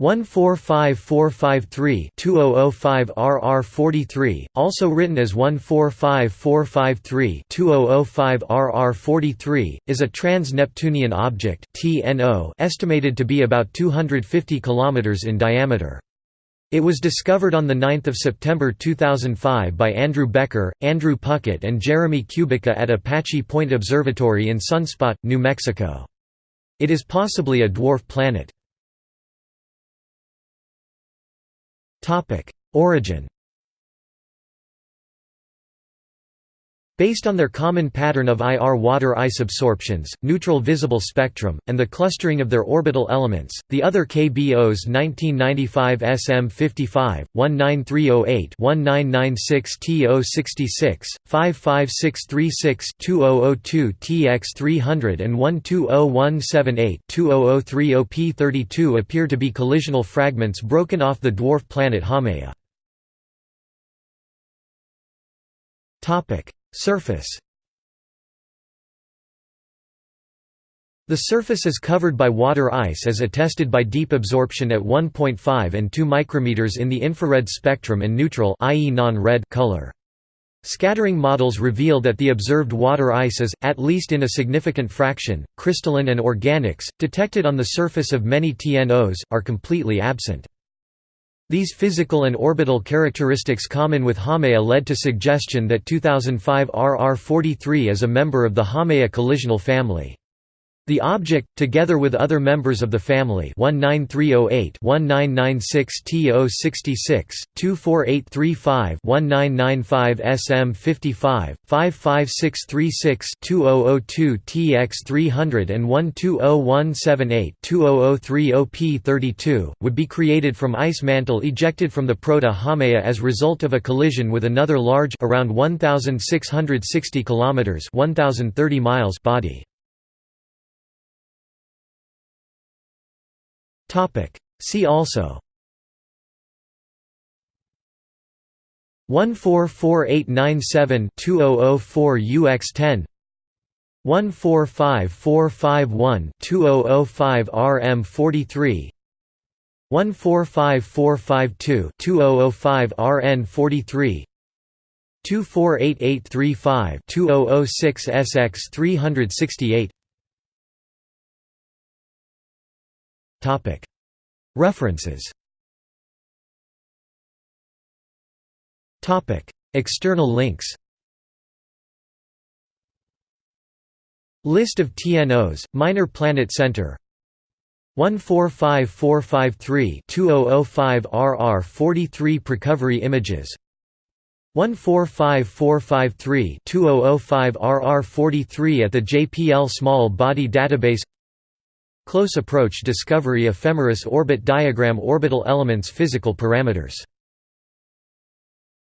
145453-2005-RR43, also written as 145453-2005-RR43, is a trans-Neptunian object (TNO) estimated to be about 250 km in diameter. It was discovered on 9 September 2005 by Andrew Becker, Andrew Puckett and Jeremy Kubica at Apache Point Observatory in Sunspot, New Mexico. It is possibly a dwarf planet. Origin Based on their common pattern of IR water ice absorptions, neutral visible spectrum, and the clustering of their orbital elements, the other KBOs 1995 SM55, 19308 1996 TO66, 55636 2002 TX300 and 120178 2003 OP32 appear to be collisional fragments broken off the dwarf planet Haumea. Surface The surface is covered by water ice as attested by deep absorption at 1.5 and 2 micrometers in the infrared spectrum and neutral i.e. non-red color. Scattering models reveal that the observed water ice is, at least in a significant fraction, crystalline and organics, detected on the surface of many TNOs, are completely absent. These physical and orbital characteristics common with Haumea led to suggestion that 2005 RR43 is a member of the Haumea collisional family. The object, together with other members of the family 19308 1996 TO66, 24835 1995 SM55, 55636 2002 TX300 and 120178 2003 OP32, would be created from ice mantle ejected from the proto-Haumea as result of a collision with another large around 1660 km 1030 miles body. See also. 144897 2004 UX10 145451 2005 RM43 145452 2005 RN43 248835 2006 SX368 References. External links. List of TNOs, Minor Planet Center. 145453-2005 RR43 Precovery images. 145453-2005 RR43 at the JPL Small Body Database Close approach discovery ephemeris orbit diagram orbital elements physical parameters